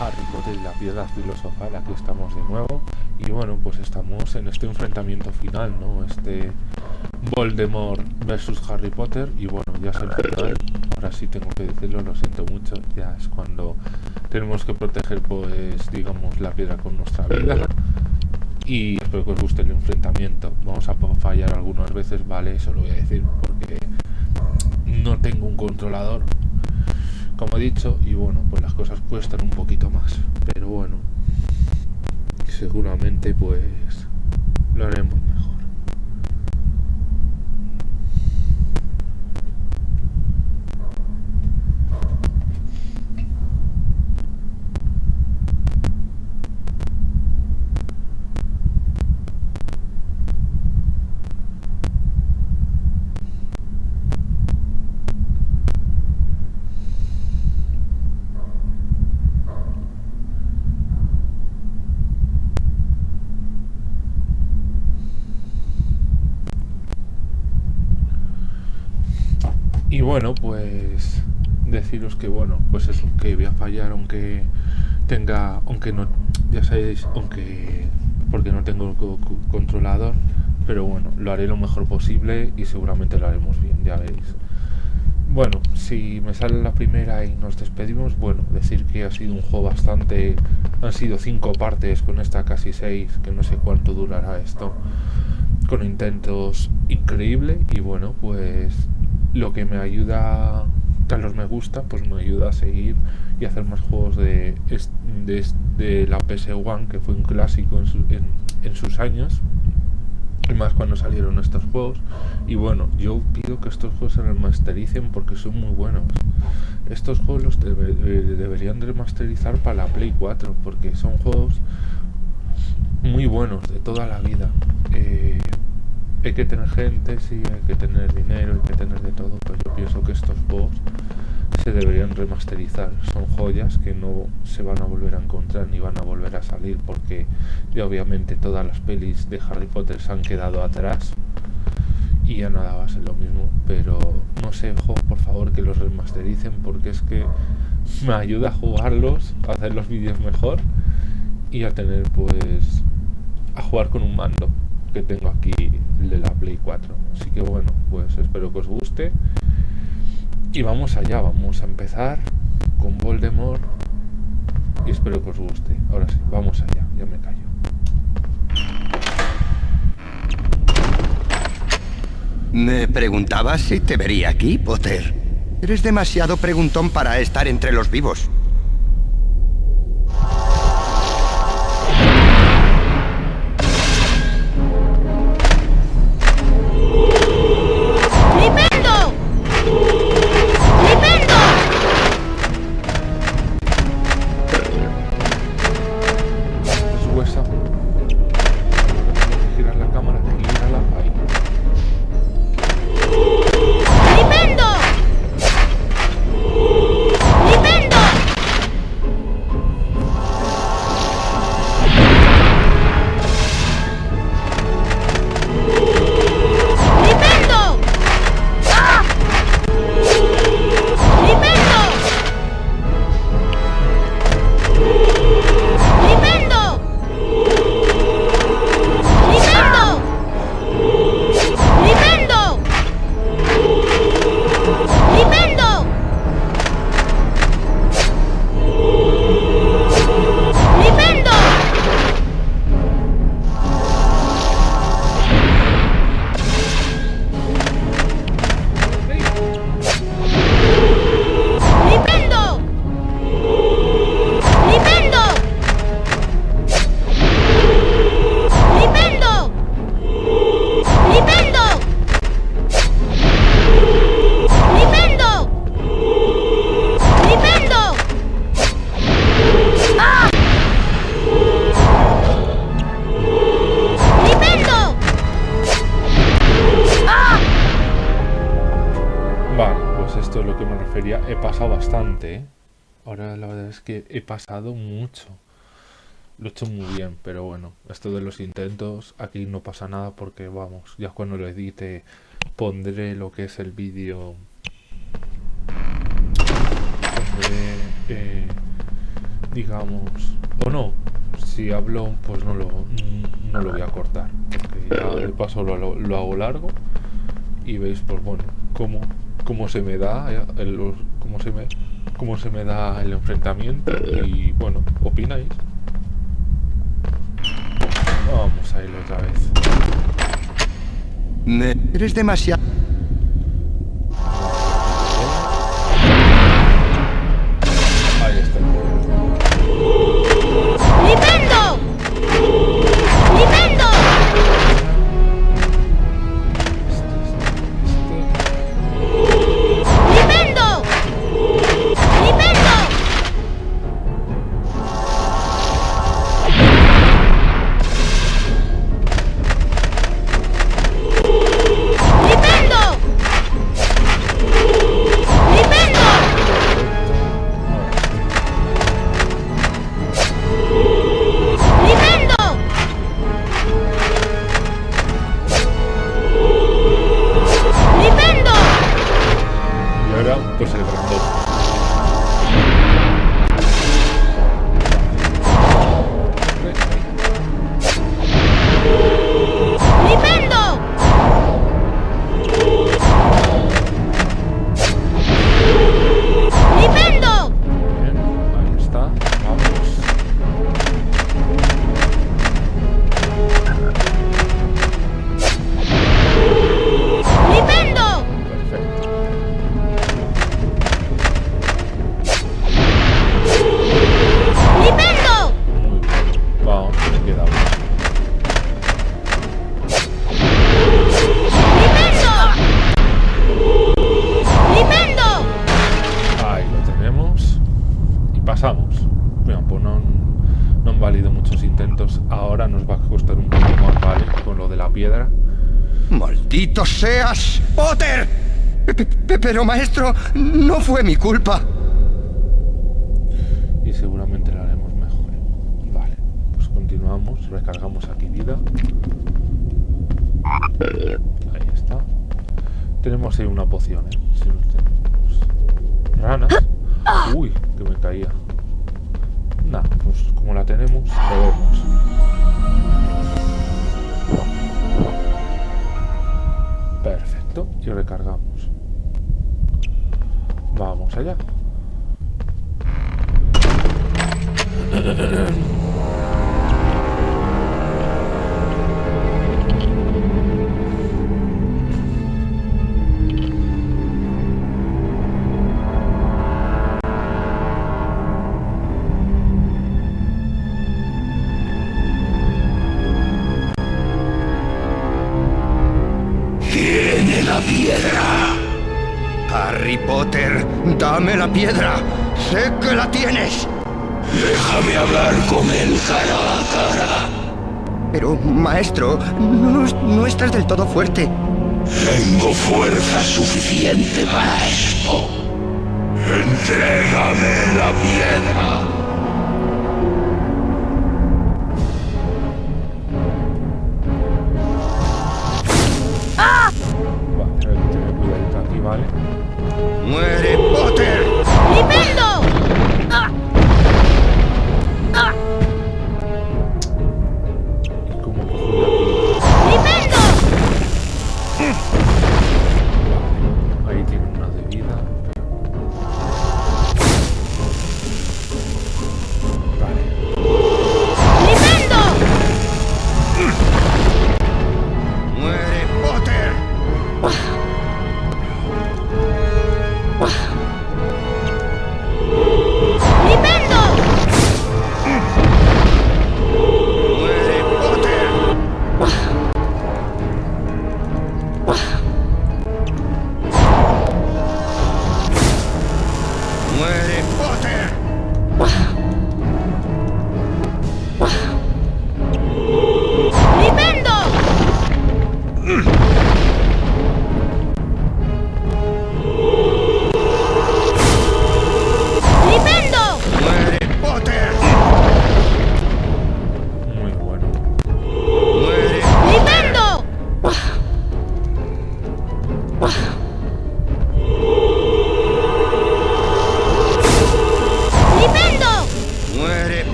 Harry Potter y la piedra filosofal, aquí estamos de nuevo. Y bueno, pues estamos en este enfrentamiento final, ¿no? Este Voldemort versus Harry Potter y bueno, ya el final, ahora sí tengo que decirlo, lo siento mucho, ya es cuando tenemos que proteger pues digamos la piedra con nuestra vida. Y espero que os guste el enfrentamiento, vamos a fallar algunas veces, vale, eso lo voy a decir porque no tengo un controlador como he dicho y bueno pues las cosas cuestan un poquito más. Pero bueno seguramente pues lo haremos Y bueno, pues deciros que bueno, pues eso, que voy a fallar aunque tenga, aunque no, ya sabéis, aunque porque no tengo controlador, pero bueno, lo haré lo mejor posible y seguramente lo haremos bien, ya veréis. Bueno, si me sale la primera y nos despedimos, bueno, decir que ha sido un juego bastante... Han sido cinco partes con esta casi seis, que no sé cuánto durará esto, con intentos increíble y bueno, pues lo que me ayuda a los me gusta, pues me ayuda a seguir y hacer más juegos de, de, la PS1, que fue un clásico en, sus años, y más cuando salieron estos juegos. Y bueno, yo pido que estos juegos se remastericen porque son muy buenos. Estos juegos los eh, deberían remasterizar para la Play 4 porque son juegos muy buenos de toda la vida. Eh, hay que tener gente, sí, hay que tener dinero, hay que tener de todo, pero yo pienso que estos juegos se deberían remasterizar. Son joyas que no se van a volver a encontrar ni van a volver a salir porque ya obviamente todas las pelis de Harry Potter se han quedado atrás y ya nada va a ser lo mismo, pero no sé, juegos por favor que los remastericen porque es que me ayuda a jugarlos, a hacer los vídeos mejor y a tener pues a jugar con un mando que tengo aquí el de la Play 4 así que bueno pues espero que os guste. Y vamos allá vamos a empezar con Voldemort y espero que os guste. Ahora sí vamos allá ya me callo. Me preguntaba si te vería aquí Potter. Eres demasiado preguntón para estar entre los vivos mucho. Lo he hecho muy bien, pero bueno, esto de los intentos, aquí no pasa nada porque vamos, ya cuando lo edite pondré lo que es el vídeo. Pondré, eh, digamos, o no, si hablo, pues no lo, no lo voy a cortar, porque ya de paso lo, lo hago largo y veis, pues bueno, cómo, cómo se me da eh, el, cómo se me cómo se me da el enfrentamiento y bueno, opináis. Vamos a ir otra vez. Eres demasiado... fue mi culpa. Y seguramente lo haremos mejor. Vale. Pues continuamos. Recargamos aquí vida. Ahí está. Tenemos ahí una poción, ¿eh? Si nos tenemos. Ranas. Uy, que me caía. Nah, pues como la tenemos, lo vemos. Perfecto. Y recargamos. Vamos allá. dame la piedra. Sé que la tienes. Déjame hablar con él cara a cara. Pero, maestro, no, no estás del todo fuerte. Tengo fuerza suficiente para esto. Entrégame la piedra.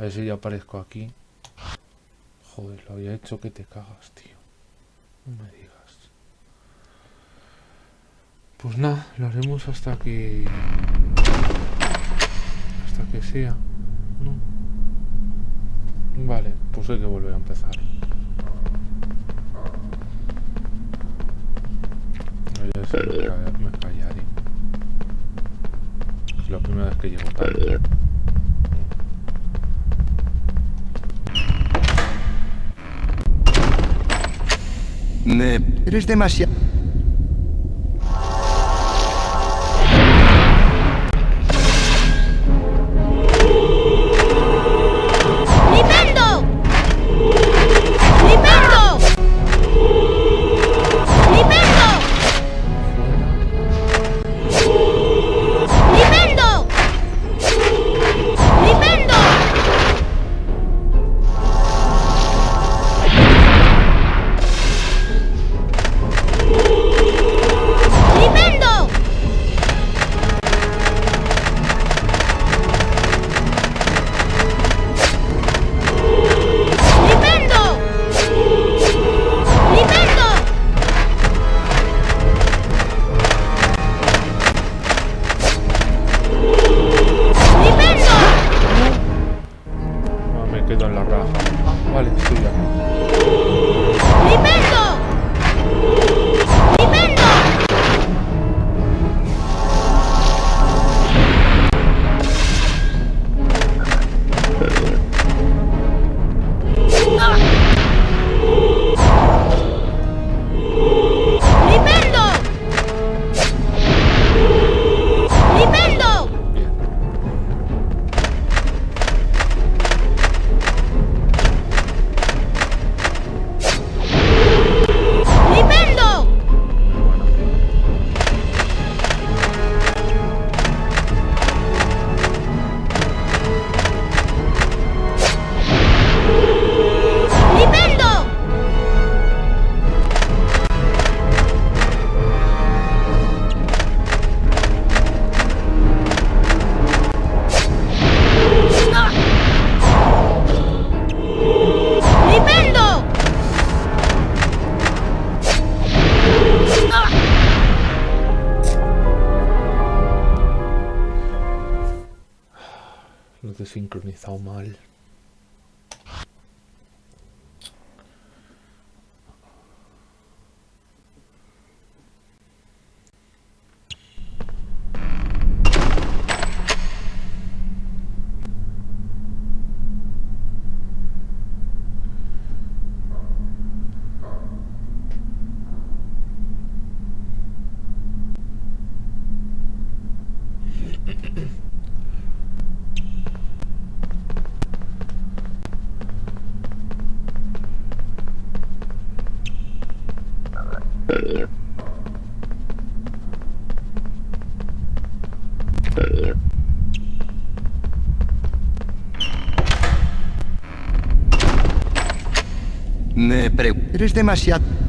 A ver si ya aparezco aquí. Joder, lo había hecho que te cagas, tío. No me digas. Pues nada, lo haremos hasta que... Hasta que sea. Vale, pues hay que volver a empezar. No, ya sé, me, ca- me callaré. Es la primera vez que llego tarde. Me... Eres demasiado... Me pre... Eres demasiado...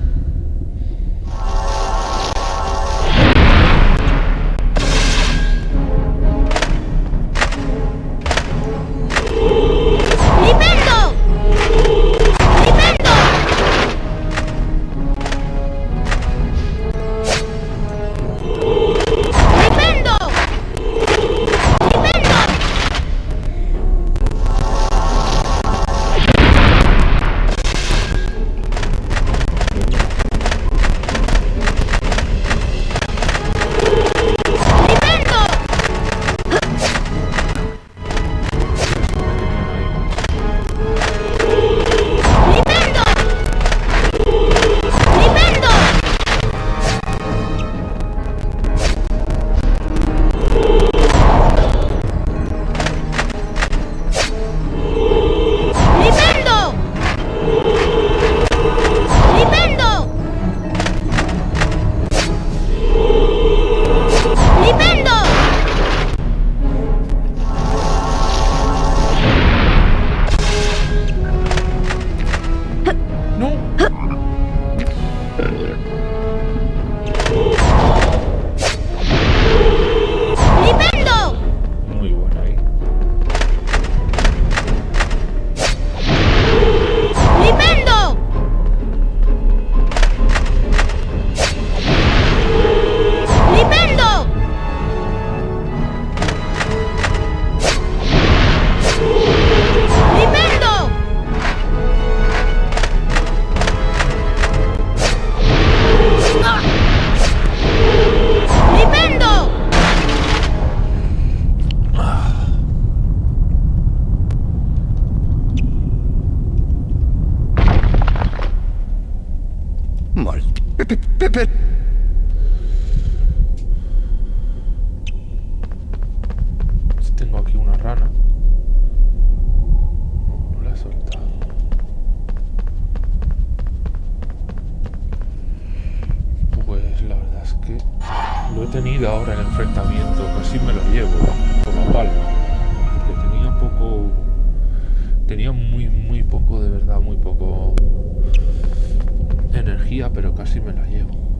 lo he tenido ahora en el enfrentamiento, casi me lo llevo por la palma, porque tenía poco, tenía muy, muy poco, de verdad, muy poco energía, pero casi me la llevo.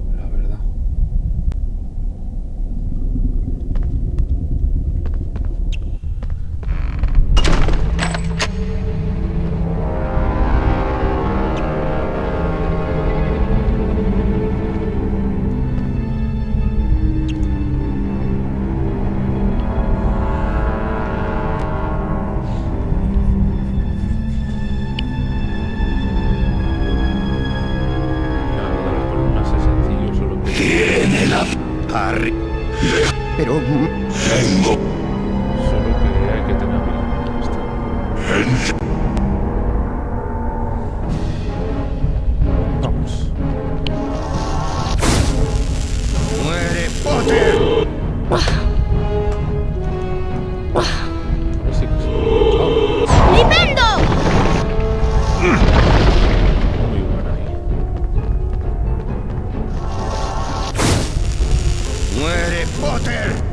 Мэри Поттер!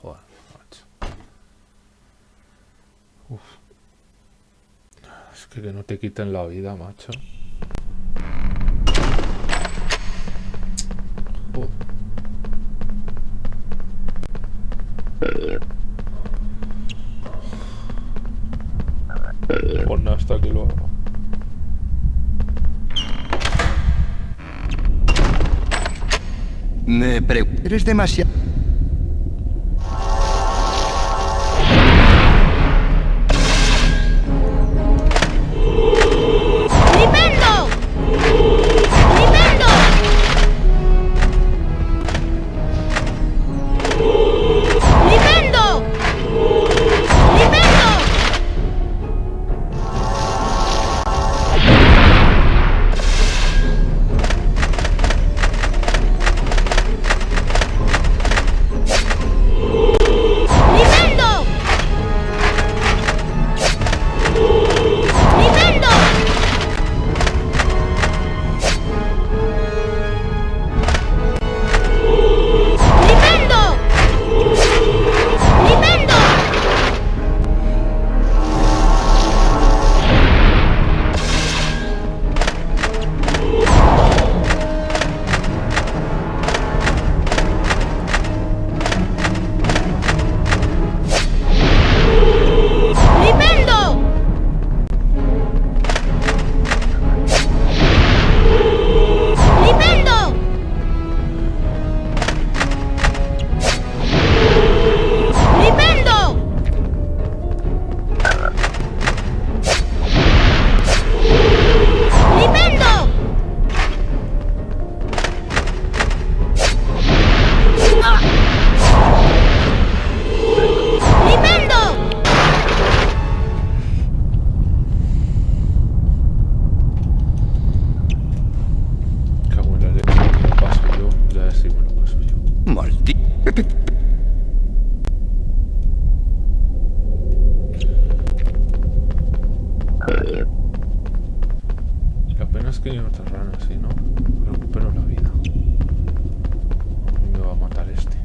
Joder, macho. Uf. Es que que no te quiten la vida, macho. Joder. Pues nada, hasta que lo haga. Me pregunto... Eres demasiado... es que hay otras ranas, ¿sí, no? Recupero la vida. Me va a matar este.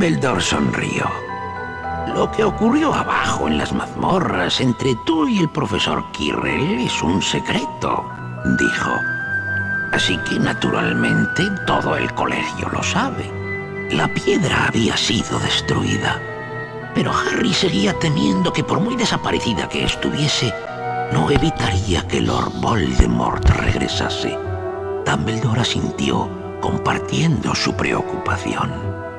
Dumbledore sonrió. Lo que ocurrió abajo en las mazmorras entre tú y el profesor Quirrell es un secreto, dijo. Así que naturalmente todo el colegio lo sabe. La piedra había sido destruida. Pero Harry seguía temiendo que por muy desaparecida que estuviese, no evitaría que Lord Voldemort regresase. Dumbledore asintió, compartiendo su preocupación.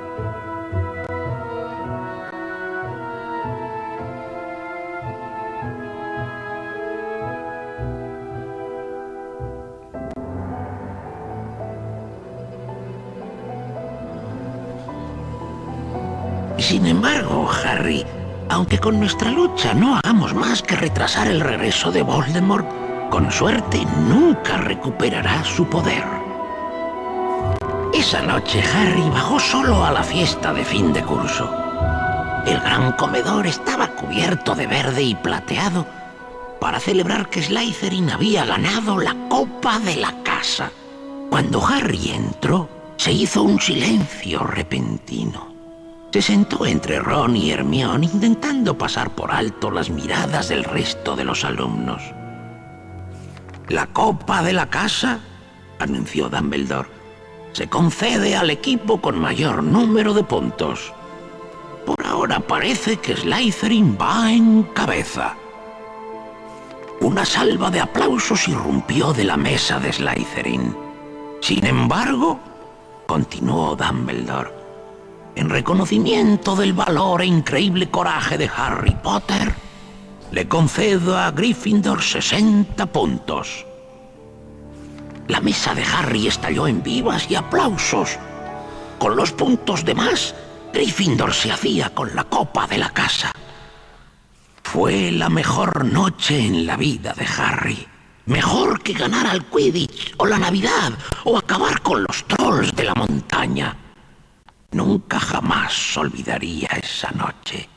Sin embargo, Harry, aunque con nuestra lucha no hagamos más que retrasar el regreso de Voldemort, con suerte nunca recuperará su poder. Esa noche Harry bajó solo a la fiesta de fin de curso. El gran comedor estaba cubierto de verde y plateado para celebrar que Slytherin había ganado la copa de la casa. Cuando Harry entró, se hizo un silencio repentino. Se sentó entre Ron y Hermione intentando pasar por alto las miradas del resto de los alumnos. La copa de la casa, anunció Dumbledore, se concede al equipo con mayor número de puntos. Por ahora parece que Slytherin va en cabeza. Una salva de aplausos irrumpió de la mesa de Slytherin. Sin embargo, continuó Dumbledore, en reconocimiento del valor e increíble coraje de Harry Potter, le concedo a Gryffindor 60 puntos. La mesa de Harry estalló en vivas y aplausos. Con los puntos de más, Gryffindor se hacía con la copa de la casa. Fue la mejor noche en la vida de Harry. Mejor que ganar al Quidditch o la Navidad o acabar con los trolls de la montaña. Nunca jamás olvidaría esa noche.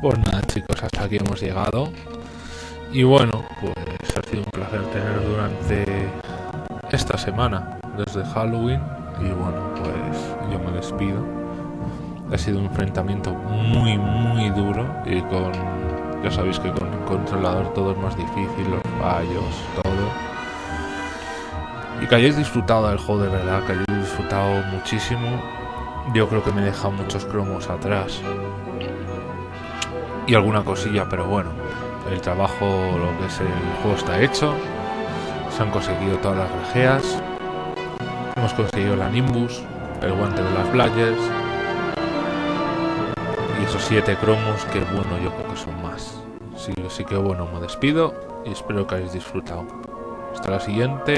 Pues nada chicos, hasta aquí hemos llegado. Y bueno, pues ha sido un placer tener durante esta semana, desde Halloween. Y bueno, pues yo me despido. Ha sido un enfrentamiento muy, muy duro y con, ya sabéis que con el controlador todo es más difícil, los fallos, todo. Y que hayáis disfrutado del juego de verdad, que hayáis disfrutado muchísimo. Yo creo que me he dejado muchos cromos atrás y alguna cosilla, pero bueno, el trabajo, lo que es el juego está hecho. Se han conseguido todas las grajeas. Hemos conseguido la Nimbus, el guante de las Blayers. Y esos siete cromos que bueno, yo creo que son más. Sí, así que bueno, me despido y espero que hayáis disfrutado. Hasta la siguiente.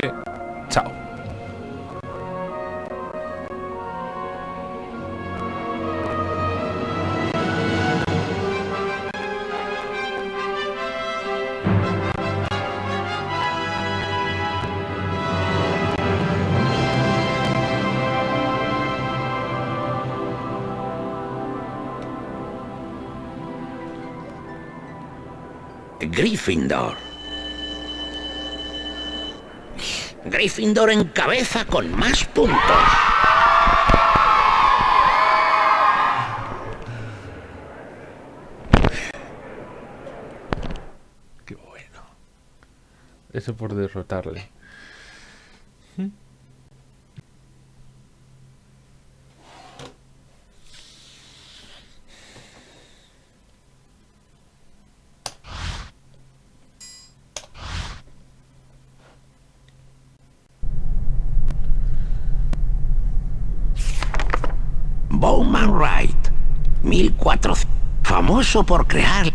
Gryffindor. Gryffindor en cabeza con más puntos. Qué bueno. Eso por derrotarle. Bowman 1400. Famoso por crear